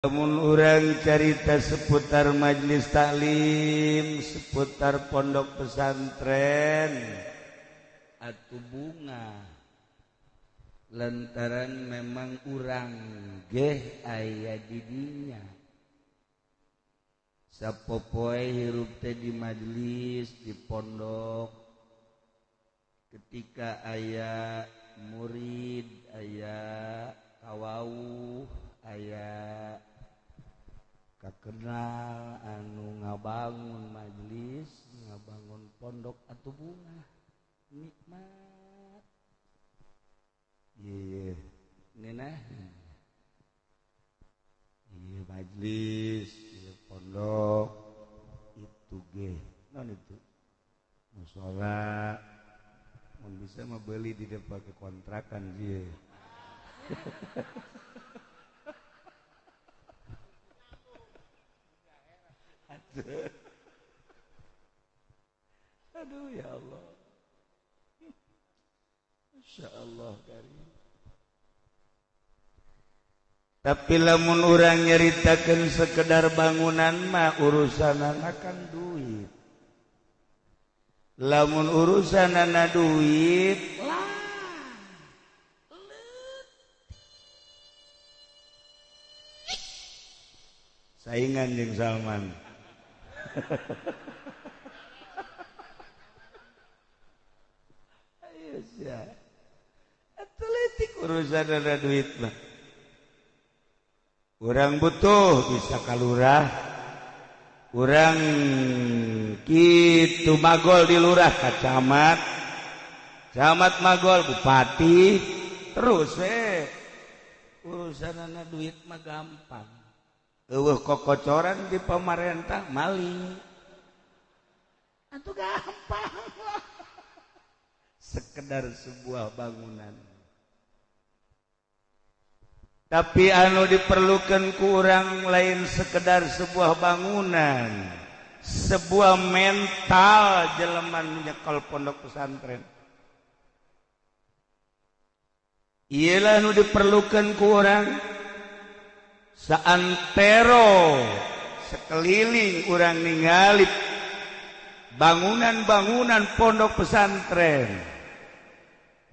namun orang carita seputar majelis Taklim seputar pondok pesantren atau bunga. Lantaran memang urang geh ayah didinya. Sapopoe hirup teh di majelis di pondok. Ketika ayah murid ayah kawau ayah kakenal anu ngabangun majelis ngabangun pondok atau bunga nikmat. Iya nena. Iya majelis iya pondok itu ge. Non itu. Musola mau bisa membeli di depan kekontrakan dia Aduh ya Allah. Masya Allah karim. Tapi lamun orang nyeritakan sekedar bangunan mah urusan akan duit. Lamun urusan anak duit lah. Saingan jeung Salman. atletik urusan ada duit mah kurang butuh bisa kalurah. Kurang gitu magol di lurah kacamat camat magol bupati. Terus eh urusan anak duit mah gampang. Eueuh kokocoran di pemerintah maling. Itu gampang. Sekedar sebuah bangunan. Tapi anu diperlukan kurang lain sekedar sebuah bangunan. Sebuah mental jeleman nyekol pondok pesantren. Iyalah anu diperlukan kurang saantero sekeliling orang ningali bangunan-bangunan pondok pesantren?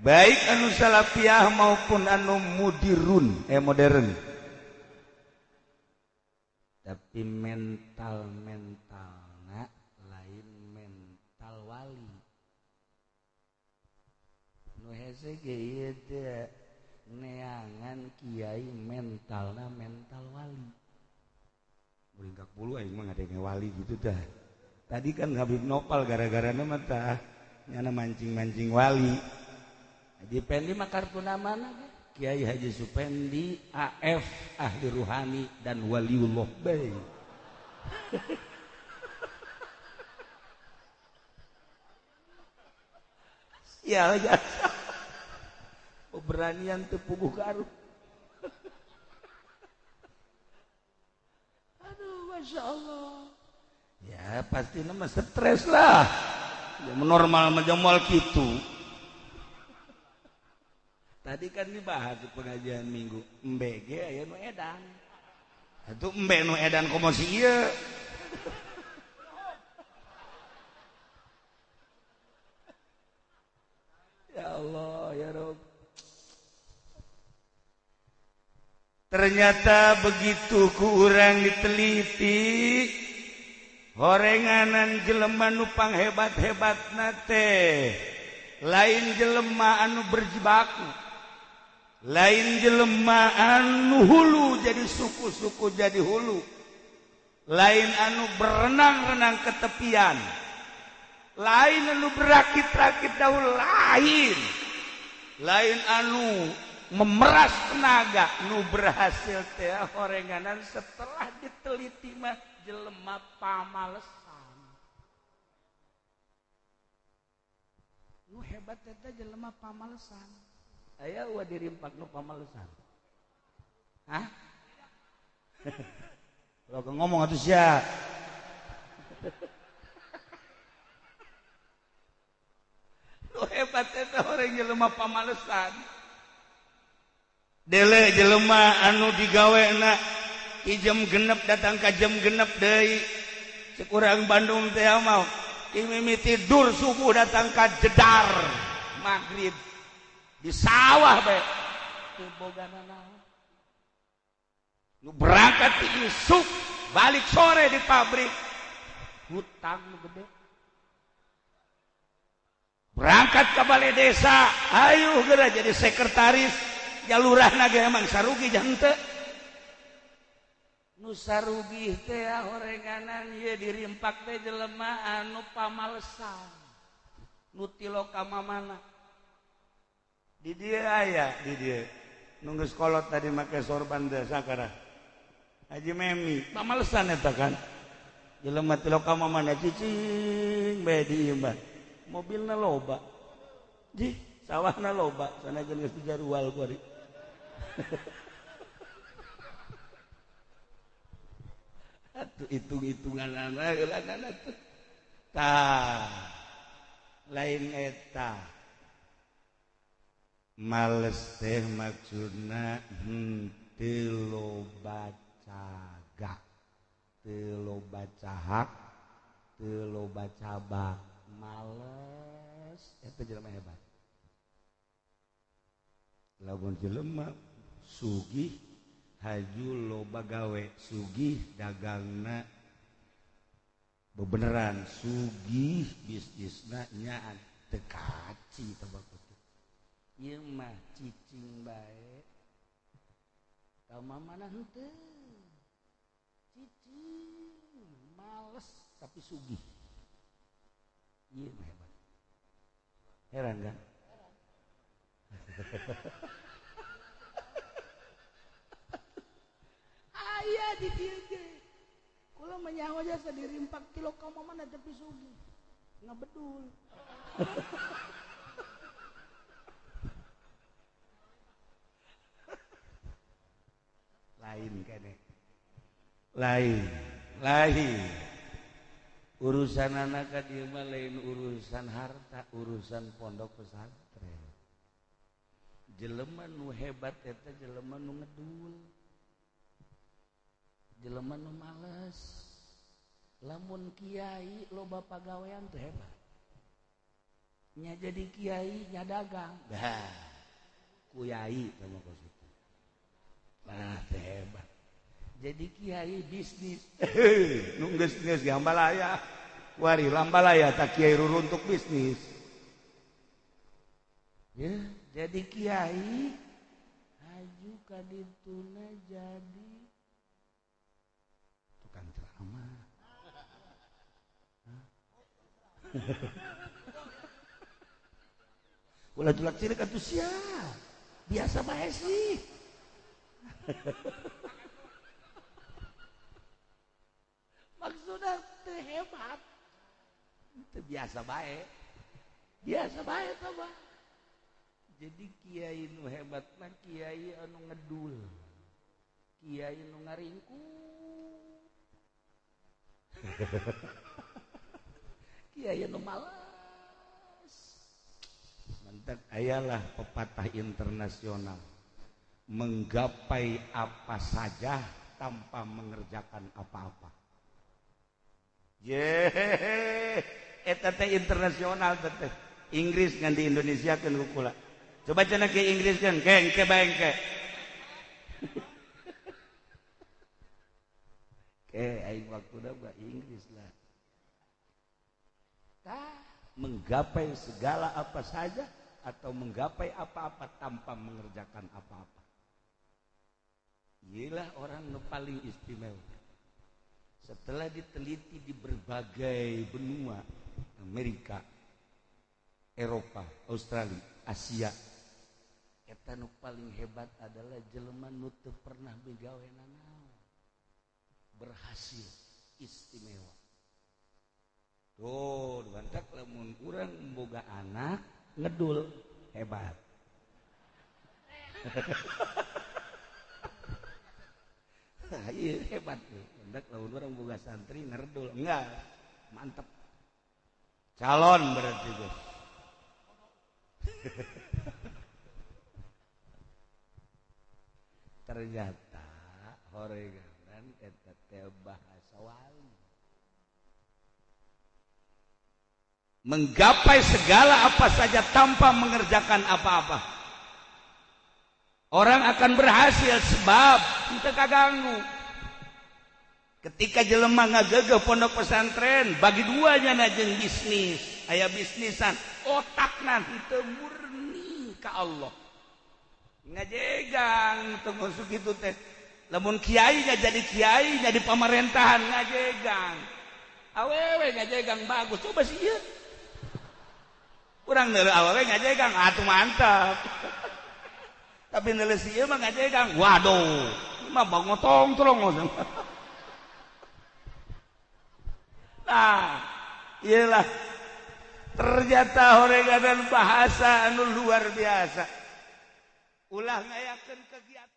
Baik anu salafiah maupun anu mudirun eh modern. Tapi mental mental nak lain mental wali. Nu hese ge neangan Kyai mental nah mental wali. Beringkak bulu aing mah ngadenge wali gitu dah. Tadi kan Habib Nopal gara-gara nama tah nyana mancing-mancing wali. Haji Pendi makar puna mana Kiai Haji Supendi AF ahli ruhani dan waliullah baik ya. keberanian tepuguh garuh aduh masya Allah. Ya pasti nama stres lah. Ya normal menjamal gitu. Tadi kan dibahas di pengajian minggu. Mbg ya nu edan. Itu mbak nu edan komosi iya ternyata begitu kurang diteliti. Gorenganan jeleman nupang hebat-hebat nate lain jelema anu berjibaku lain jelema anu hulu jadi suku-suku jadi hulu. Lain anu berenang-renang ke tepian. Lain anu berakit-rakit daun lain. Lain anu memeras tenaga. Nu berhasil teh orenganan. Setelah diteliti mah jelema pamalesan. Nu hebat eta jelema pamalesan. Aya wa dirimpak nu pamalesan. Hah? Lo ngomong atuh sia. Nu hebat eta orang jelema pamalesan. dele jelema anu digawe na ijem genep datang kajjam genep De sekurang Bandung teh mau. Imimi tidur subuh datang ke jedar maghrib. Di sawah be. Nu berangkat di isuk balik sore di pabrik. Hutang gede. Berangkat ke balai desa ayo gerak jadi sekretaris. jalurah naga emang sarugi jante. Nusarugi teh horenganan ye dirimpak teh jelema anu pamalesan nutilo ka mana di dia aya di dia. Nunggu sekolot tadi make sorban teh sakara Haji Memi. Pamalsan eta kan? Jelema tilo mamana cicing bae imah mobilna loba. Di sawahna loba. Sana geus dijarual kuari. hitung-hitungan lain eta. Males teh maksudna hmm, telo loba telo teu telo cabak. Males eta jelema hebat. lamun jelema Sugih haju loba gawe Sugih dagangna. Bebeneran Sugih bisnisna nyaan. Tekaci tebak putih ieu mah cicing bae. Mana henteu? Cicing males tapi sugih. Ieu mah hebat. Heran kan? Ayah di dia Kalau menyawa jasa diri 4 kilo kamu mana tapi sugi. Nggak betul. lain kan lain lain urusan anak dia lain urusan harta urusan pondok pesantren jeleman nu hebat eta jeleman nu ngedul. Jeleman nu males. Lamun kiai loba pagawean teu hebat. Nya jadi kiai nya dagang. Dah. Kuyai sama kos itu. Nah hebat. Jadi kiai bisnis. Nu geus geus gambalaya wari lambalaya tak kiai ruruntuk bisnis. Ya. Jadi Kiai aju kadituna jadi tukang ceramah Ulah tulak cilik atuh sia. Biasa bae sih. maksudnya hebat. Itu biasa baik biasa baik apa jadi kiai nu hebat mah kiai anu ngedul. Kiai nu ngaringku. Kiai anu malas. Mantap. Ayalah pepatah internasional. Menggapai apa saja tanpa mengerjakan apa-apa. Internasional Inggris kan di Indonesia kan pula coba cena ke Inggris kan ke ke bangke ke aing waktu dah Inggris lah. Tah, menggapai segala apa saja atau menggapai apa-apa tanpa mengerjakan apa-apa. Inilah orang yang paling istimewa. Setelah diteliti di berbagai benua Amerika Eropa Australia Asia eta nu paling hebat adalah jelema nu teu pernah begawe berhasil istimewa. Tuh bantak lamun urang boga anak ngedul hebat. Iya hebat tuh. Orang buka santri ngerdul. Enggak mantep. Calon berarti ternyata horeganan bahasa menggapai segala apa saja tanpa mengerjakan apa-apa. Orang akan berhasil sebab kita kaganggu. Ketika jelemah ngagegeh pondok pesantren bagi duanya najeng bisnis. Ayah bisnisan otak nanti murni ke Allah ngajegang termasuk itu teh. Namun kiainya jadi kiai jadi pemerintahan ngajegang. Awewe ngajegang bagus. Coba sih ya. kurang dari awewe ngajegang ah, atuh mantap tapi nilai sih mah ngajegang waduh mah bangun tong terong nah iyalah ternyata horengan bahasa anu luar biasa. ulah ngayakeun kegiatan